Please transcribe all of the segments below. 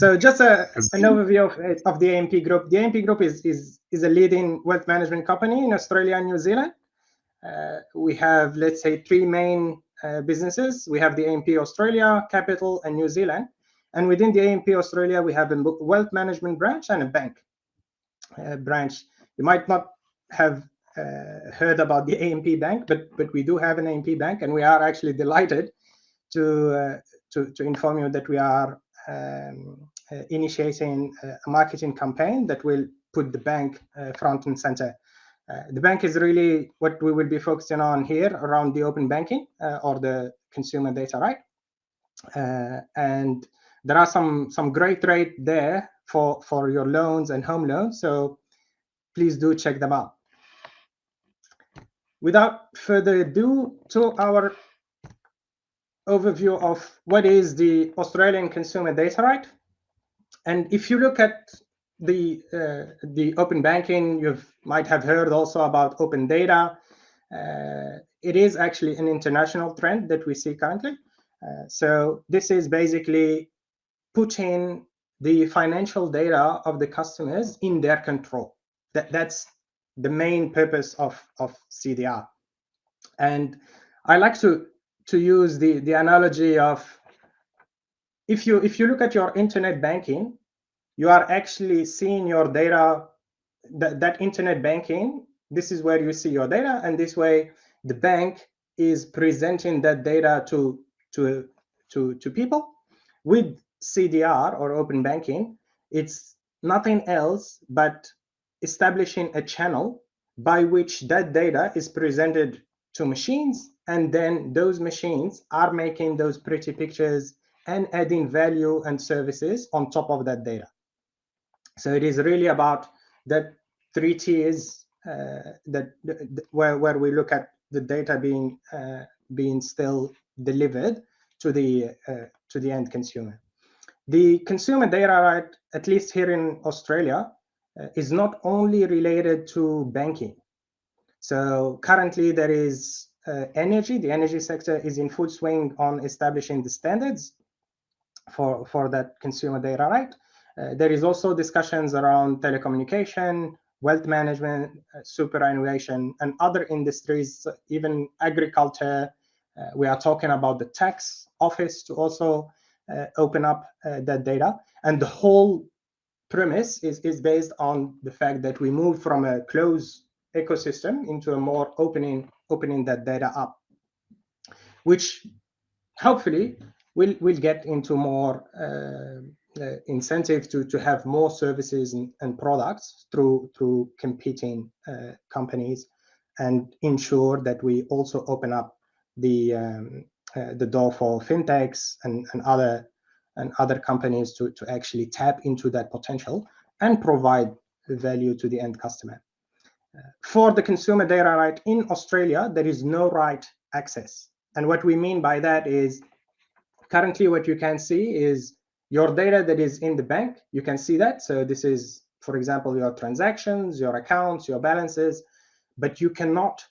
So just a, an overview of, of the AMP Group. The AMP Group is, is, is a leading wealth management company in Australia and New Zealand. Uh, we have, let's say, three main uh, businesses. We have the AMP Australia, Capital, and New Zealand. And within the AMP Australia, we have a wealth management branch and a bank uh, branch. You might not have uh, heard about the AMP Bank, but but we do have an AMP Bank, and we are actually delighted to uh, to, to inform you that we are um, uh, initiating a marketing campaign that will put the bank uh, front and center. Uh, the bank is really what we will be focusing on here around the open banking or the consumer data right. and there are some some great rate there for for your loans and home loans. So please do check them out. Without further ado, to our overview of what is the Australian consumer data right. And if you look at the uh, the open banking, you might have heard also about open data. Uh, it is actually an international trend that we see currently. Uh, so this is basically putting the financial data of the customers in their control. That, that's the main purpose of, of CDR. And I like to, to use the, the analogy of if you, if you look at your internet banking, you are actually seeing your data, that, that internet banking, this is where you see your data, and this way the bank is presenting that data to, to, to, to people. With CDR or open banking, it's nothing else but establishing a channel by which that data is presented to machines and then those machines are making those pretty pictures and adding value and services on top of that data. So it is really about that three tiers uh, that where where we look at the data being uh, being still delivered to the uh, to the end consumer. The consumer data right, at least here in Australia, uh, is not only related to banking. So currently there is uh, energy, the energy sector is in full swing on establishing the standards for, for that consumer data right. Uh, there is also discussions around telecommunication, wealth management, uh, superannuation, and other industries, even agriculture. Uh, we are talking about the tax office to also uh, open up uh, that data. And the whole premise is, is based on the fact that we move from a closed ecosystem into a more opening opening that data up, which hopefully will will get into more uh, uh, incentive to to have more services and, and products through through competing uh, companies, and ensure that we also open up the um, uh, the door for fintechs and, and other and other companies to, to actually tap into that potential and provide value to the end customer. For the consumer data right in Australia, there is no right access. And what we mean by that is currently what you can see is your data that is in the bank. You can see that. So this is, for example, your transactions, your accounts, your balances, but you cannot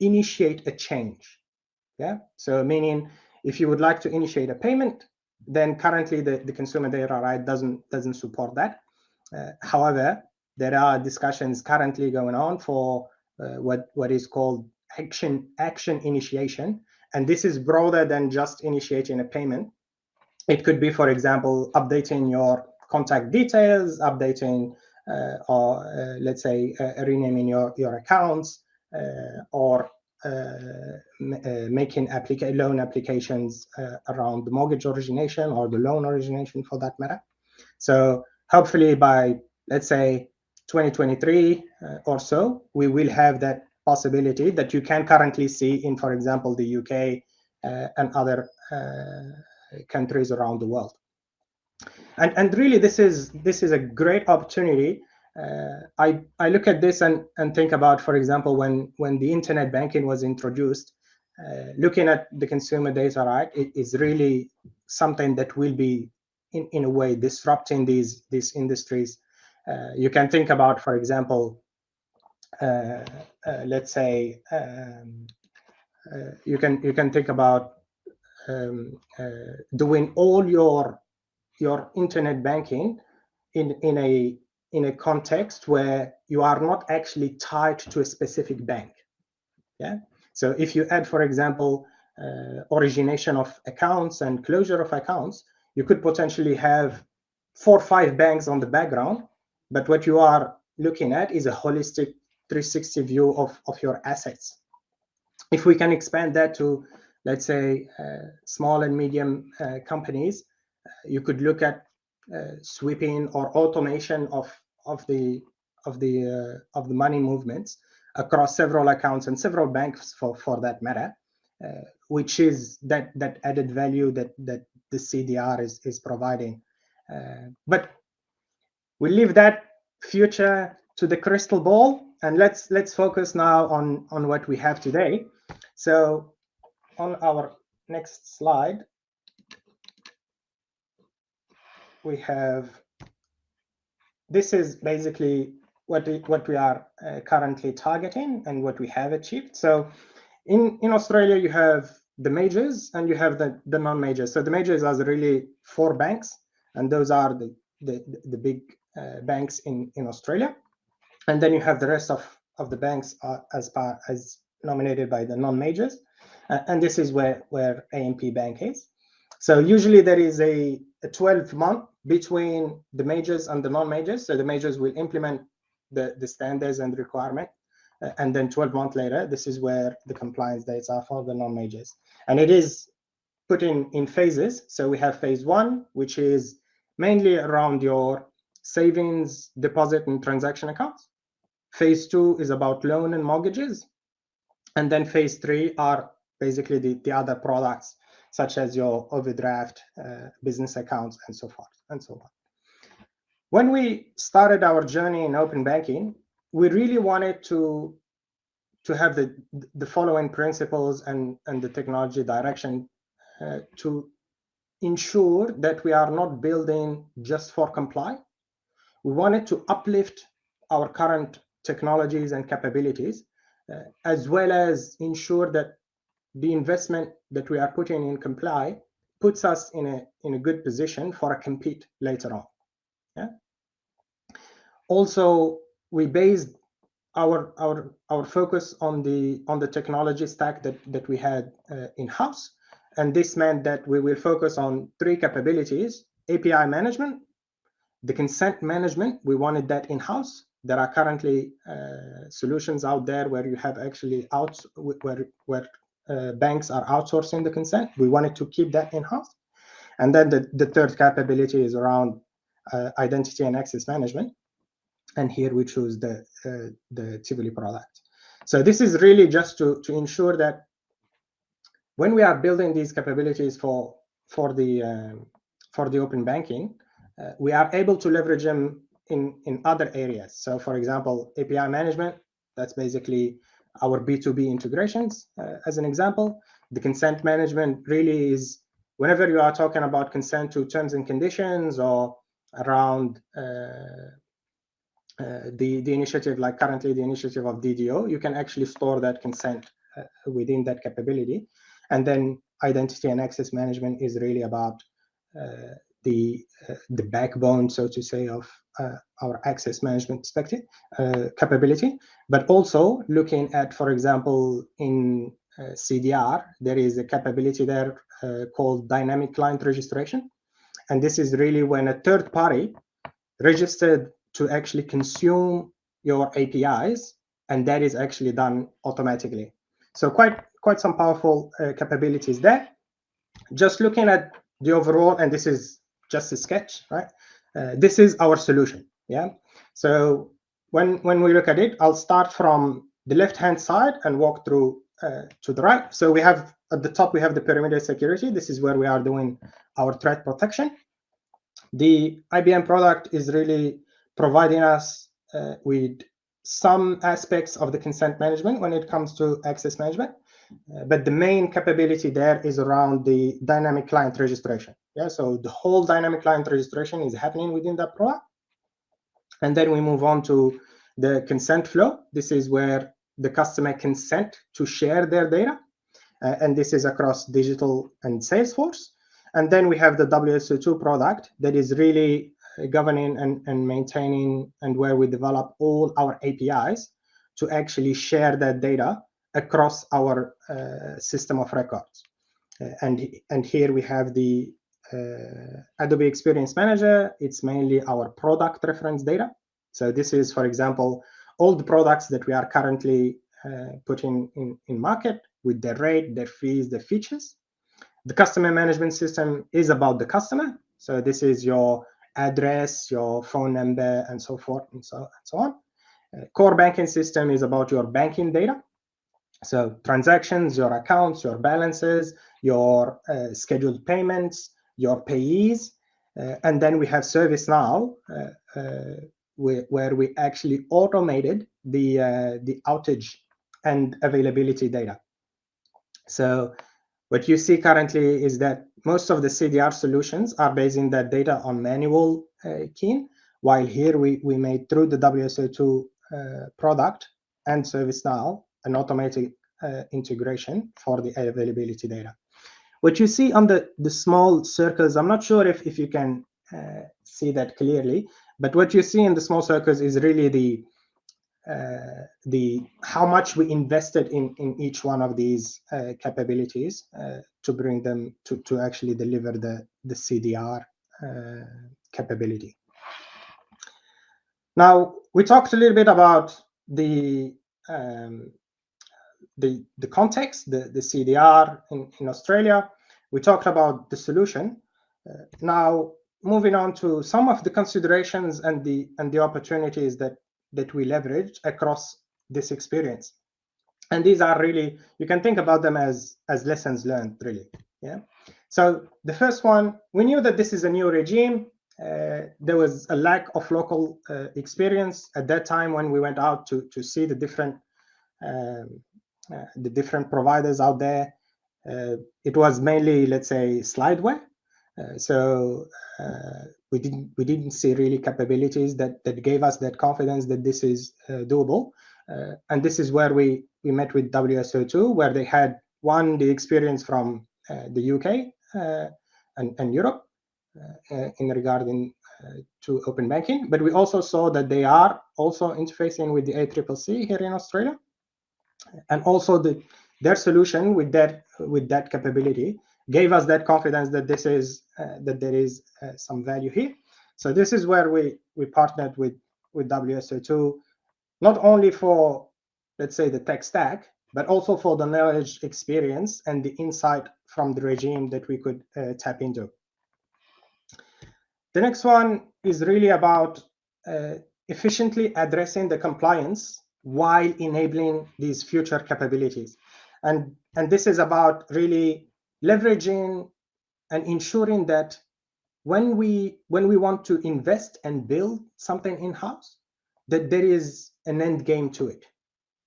initiate a change. Yeah. So meaning if you would like to initiate a payment, then currently the, the consumer data right doesn't doesn't support that. Uh, however, there are discussions currently going on for uh, what what is called action action initiation, and this is broader than just initiating a payment. It could be, for example, updating your contact details, updating uh, or uh, let's say uh, renaming your your accounts, uh, or uh, making applica loan applications around the mortgage origination or the loan origination for that matter. So hopefully by, let's say, 2023 or so, we will have that possibility that you can currently see in, for example, the UK and other countries around the world. And, and really, this is this is a great opportunity uh, I, I look at this and, and think about, for example, when, when the internet banking was introduced, uh, looking at the consumer data right it is really something that will be in, in a way disrupting these these industries uh, you can think about for example uh, uh let's say um, uh, you can you can think about um, doing all your your internet banking in, in a in a context where you are not actually tied to a specific bank. Yeah. So if you add, for example, uh, origination of accounts and closure of accounts, you could potentially have four or five banks on the background. But what you are looking at is a holistic 360 view of, of your assets. If we can expand that to, let's say, uh, small and medium uh, companies, uh, you could look at uh, sweeping or automation of of the of the uh, of the money movements across several accounts and several banks for for that matter, uh, which is that that added value that that the CDR is is providing. But we leave that future to the crystal ball and let's let's focus now on on what we have today. So on our next slide, we have this is basically what we, what we are uh, currently targeting and what we have achieved. So in, in Australia, you have the majors and you have the, the non-majors. So the majors are really four banks, and those are the, the, the big banks in, in Australia. And then you have the rest of, of the banks uh, as, as nominated by the non-majors. Uh, and this is where, where AMP Bank is. So usually there is a, a 12 month between the majors and the non-majors. So the majors will implement the, the standards and requirement. Uh, and then 12 months later, this is where the compliance dates are for the non-majors. And it is put in, in phases. So we have phase one, which is mainly around your savings, deposit, and transaction accounts. Phase two is about loan and mortgages. And then phase three are basically the, the other products such as your overdraft, uh, business accounts, and so forth and so on. When we started our journey in open banking, we really wanted to to have the the following principles and and the technology direction uh, to ensure that we are not building just for comply. We wanted to uplift our current technologies and capabilities, uh, as well as ensure that the investment that we are putting in comply puts us in a in a good position for a compete later on. Yeah. Also, we based our our our focus on the on the technology stack that that we had uh, in house, and this meant that we will focus on three capabilities: API management, the consent management. We wanted that in house. There are currently uh, solutions out there where you have actually out where where uh, banks are outsourcing the consent. We wanted to keep that in-house. And then the, the third capability is around uh, identity and access management. And here we choose the, uh, the Tivoli product. So this is really just to, to ensure that when we are building these capabilities for, for, the, um, for the open banking, uh, we are able to leverage them in, in other areas. So for example, API management, that's basically our B2B integrations uh, as an example. The consent management really is whenever you are talking about consent to terms and conditions or around uh, uh, the, the initiative, like currently the initiative of DDO, you can actually store that consent uh, within that capability. And then identity and access management is really about uh, the, uh, the backbone, so to say, of uh, our access management perspective uh, capability, but also looking at, for example, in CDR, there is a capability there called dynamic client registration. And this is really when a third party registered to actually consume your APIs, and that is actually done automatically. So quite quite some powerful uh, capabilities there. Just looking at the overall, and this is just a sketch, right? Uh, this is our solution. Yeah. So when when we look at it, I'll start from the left hand side and walk through uh, to the right. So we have at the top we have the perimeter security. This is where we are doing our threat protection. The IBM product is really providing us uh, with some aspects of the consent management when it comes to access management. Uh, but the main capability there is around the dynamic client registration. Yeah, so the whole dynamic client registration is happening within that product. And then we move on to the consent flow. This is where the customer consent to share their data. Uh, and this is across digital and Salesforce. And then we have the WSO2 product that is really governing and, and maintaining and where we develop all our APIs to actually share that data across our uh, system of records. Uh, and, and here we have the uh, Adobe Experience Manager. It's mainly our product reference data. So this is, for example, all the products that we are currently uh, putting in, in market with their rate, their fees, their features. The customer management system is about the customer. So this is your address, your phone number, and so forth and so, and so on. Uh, core banking system is about your banking data. So transactions, your accounts, your balances, your uh, scheduled payments, your payees. Uh, and then we have ServiceNow, uh, uh, where, where, we actually automated the, uh, the outage and availability data. So what you see currently is that most of the CDR solutions are basing that data on manual keying, while here we, we made through the WSO2 uh, product and ServiceNow an automatic uh, integration for the availability data. What you see on the, the small circles, I'm not sure if, if you can uh, see that clearly, but what you see in the small circles is really the uh, the how much we invested in in each one of these uh, capabilities uh, to bring them to to actually deliver the the CDR capability. Now, we talked a little bit about the um, the, the context, the, the CDR in, in Australia. We talked about the solution. Uh, now, moving on to some of the considerations and the and the opportunities that that we leverage across this experience. And these are really you can think about them as as lessons learned, really. Yeah. So the first one, we knew that this is a new regime. Uh, there was a lack of local uh, experience at that time when we went out to to see the different um, the different providers out there. Uh, it was mainly, let's say, slideware. Uh, so we didn't we didn't see really capabilities that that gave us that confidence that this is doable. and this is where we we met with WSO2, where they had one the experience from the UK and, and Europe, uh, in regarding uh, to open banking. But we also saw that they are also interfacing with the ACCC here in Australia, and also the their solution with that with that capability gave us that confidence that this is uh, that there is uh, some value here. So this is where we we partnered with with WSO2, not only for let's say the tech stack, but also for the knowledge, experience, and the insight from the regime that we could uh, tap into. The next one is really about uh, efficiently addressing the compliance while enabling these future capabilities. And, and this is about really leveraging and ensuring that when we when we want to invest and build something in-house, that there is an end game to it.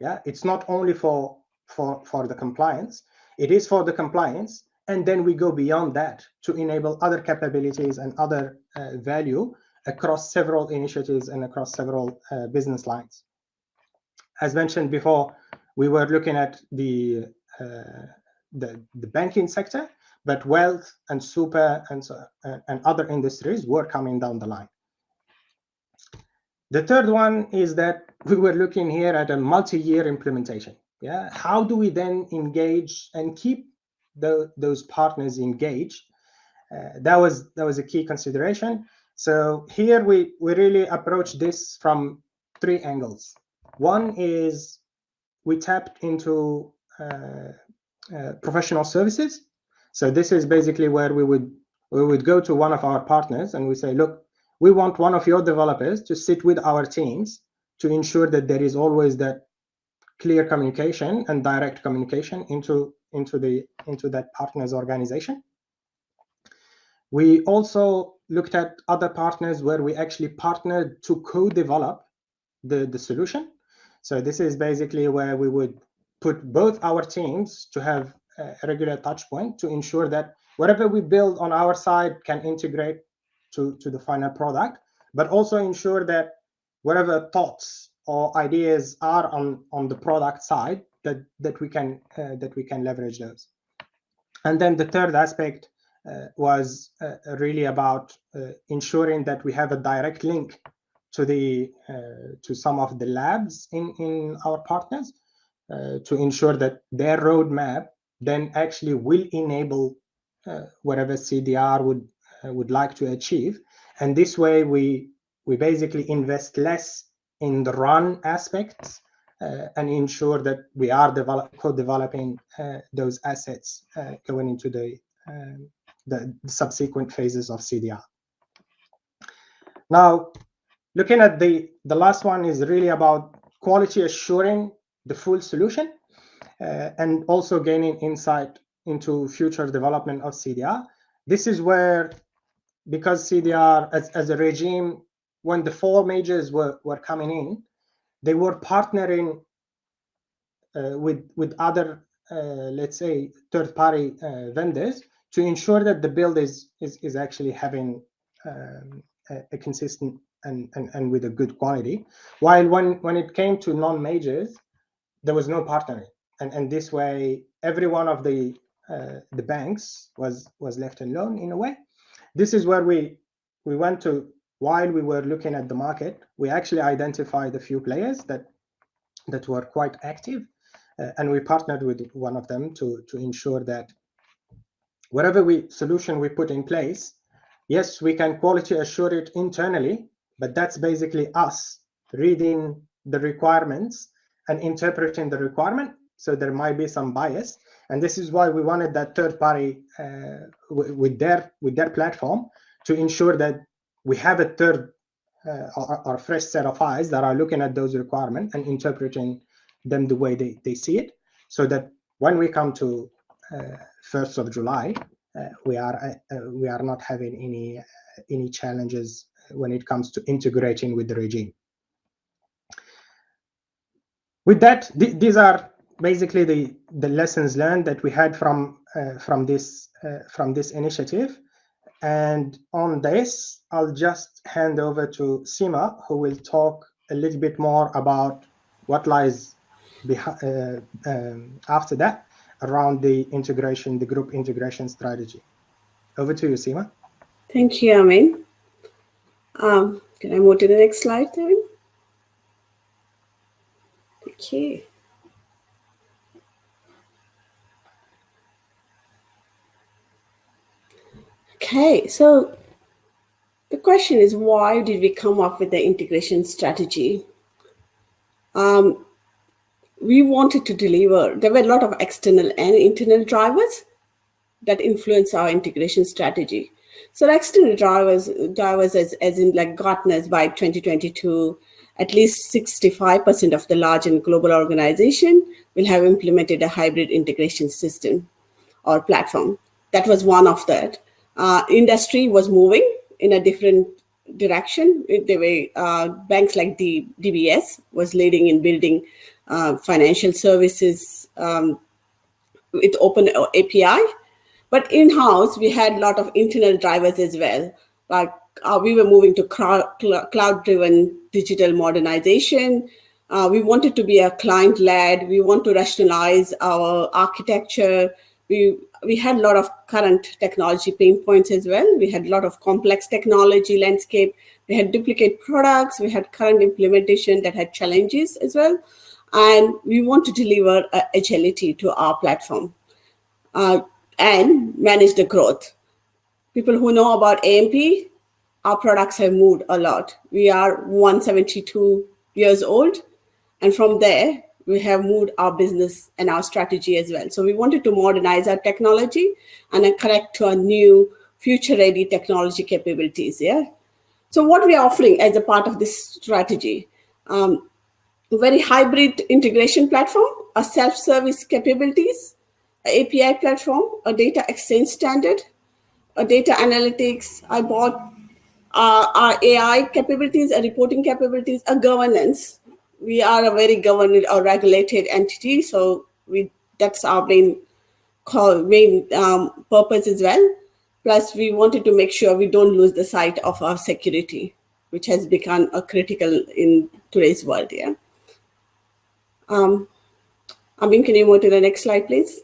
Yeah, it's not only for for for the compliance, it is for the compliance, and then we go beyond that to enable other capabilities and other uh, value across several initiatives and across several uh, business lines. As mentioned before, we were looking at the, uh, the, the banking sector, but wealth and super and, so, uh, and other industries were coming down the line. The third one is that we were looking here at a multi-year implementation. Yeah, how do we then engage and keep the, those partners engaged. Uh, that was that was a key consideration. So here we we really approach this from three angles. One is we tapped into uh, uh, professional services. So this is basically where we would we would go to one of our partners and we say, look, we want one of your developers to sit with our teams to ensure that there is always that clear communication and direct communication into into the into that partners organization. We also looked at other partners where we actually partnered to co-develop the, the solution. So this is basically where we would put both our teams to have a regular touch point to ensure that whatever we build on our side can integrate to, to the final product, but also ensure that whatever thoughts or ideas are on, on the product side that that we can uh, that we can leverage those. And then the third aspect uh, was uh, really about uh, ensuring that we have a direct link to the to some of the labs in in our partners to ensure that their roadmap then actually will enable whatever CDR would would like to achieve, and this way we we basically invest less in the run aspects uh, and ensure that we are develop, co-developing uh, those assets uh, going into the, um, the subsequent phases of CDR. Now, looking at the the last one is really about quality assuring the full solution uh, and also gaining insight into future development of CDR. This is where, because CDR as, as a regime, when the four majors were, were coming in, they were partnering uh, with with other uh, let's say third party uh, vendors to ensure that the build is is, is actually having um, a, a, consistent and, and and with a good quality. While when when it came to non-majors there was no partnering. And and this way every one of the uh, the banks was was left alone in a way. This is where we we went to while we were looking at the market, we actually identified a few players that that were quite active, uh, and we partnered with one of them to to ensure that whatever we solution we put in place, yes, we can quality assure it internally, but that's basically us reading the requirements and interpreting the requirement. So there might be some bias, and this is why we wanted that third party uh, with their with their platform to ensure that we have a third uh, or, or fresh set of eyes that are looking at those requirements and interpreting them the way they, they see it so that when we come to uh, 1st of July, uh, we are uh, uh, we are not having any uh, any challenges when it comes to integrating with the regime. With that, th these are basically the the lessons learned that we had from from this from this initiative. And on this, I'll just hand over to Sima, who will talk a little bit more about what lies uh, um, after that around the integration, the group integration strategy. Over to you, Sima. Thank you, Amin. Um, can I move to the next slide, Amin? Okay. Okay, so the question is why did we come up with the integration strategy? Um, we wanted to deliver, there were a lot of external and internal drivers that influence our integration strategy. So external drivers, drivers as, as in like Gartner's by 2022, at least 65% of the large and global organization will have implemented a hybrid integration system or platform. That was one of that uh, industry was moving in a different direction. There were uh, banks like the DBS was leading in building uh, financial services um, with open API. But in-house, we had a lot of internal drivers as well. Like uh, we were moving to cloud-driven digital modernization. Uh, we wanted to be a client-led. We want to rationalize our architecture. We we had a lot of current technology pain points as well. We had a lot of complex technology landscape. We had duplicate products. We had current implementation that had challenges as well. And we want to deliver uh, agility to our platform uh, and manage the growth. People who know about AMP, our products have moved a lot. We are 172 years old. And from there, we have moved our business and our strategy as well. So we wanted to modernize our technology and connect to our new future-ready technology capabilities. Yeah. So what we are offering as a part of this strategy, um, very hybrid integration platform, a self-service capabilities, API platform, a data exchange standard, a data analytics. I bought uh, our AI capabilities, a reporting capabilities, a governance, we are a very governed or regulated entity, so we that's our main call, main um, purpose as well. Plus, we wanted to make sure we don't lose the sight of our security, which has become a critical in today's world. Yeah. Um, Amin, can you move to the next slide, please?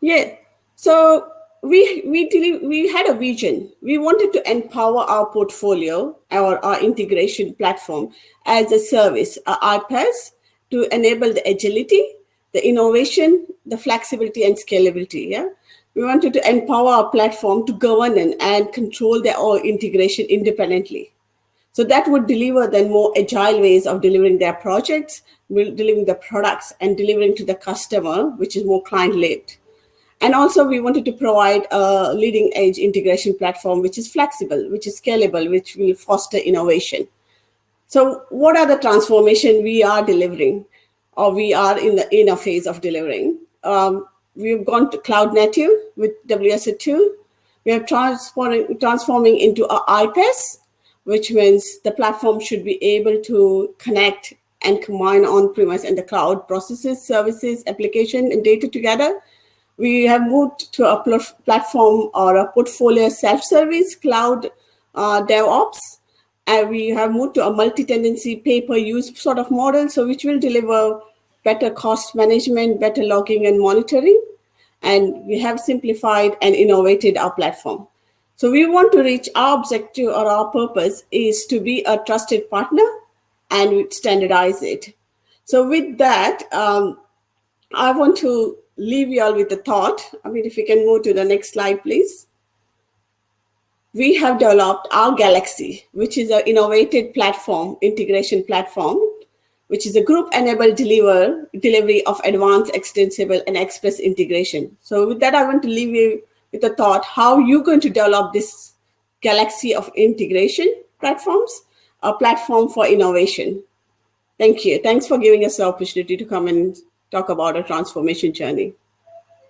Yeah. So we we we had a vision. We wanted to empower our portfolio, our, our integration platform as a service, our iPaaS, to enable the agility, the innovation, the flexibility and scalability. Yeah, we wanted to empower our platform to govern and control their own integration independently. So that would deliver then more agile ways of delivering their projects, delivering the products and delivering to the customer, which is more client-led. And also we wanted to provide a leading edge integration platform, which is flexible, which is scalable, which will foster innovation. So what are the transformation we are delivering or we are in the inner phase of delivering? Um, we've gone to cloud native with WSO2. We are transforming, transforming into a iPaaS, which means the platform should be able to connect and combine on-premise and the cloud processes, services, application, and data together we have moved to a pl platform or a portfolio self-service cloud uh, DevOps. And we have moved to a multi-tenancy pay-per-use sort of model, so which will deliver better cost management, better logging and monitoring. And we have simplified and innovated our platform. So we want to reach our objective or our purpose is to be a trusted partner and standardize it. So with that, um, I want to leave you all with a thought. Amin, if you can move to the next slide, please. We have developed our Galaxy, which is an innovative platform, integration platform, which is a group-enabled deliver, delivery of advanced, extensible, and express integration. So with that, I want to leave you with a thought, how are you're going to develop this galaxy of integration platforms, a platform for innovation. Thank you. Thanks for giving us the opportunity to come and talk about a transformation journey.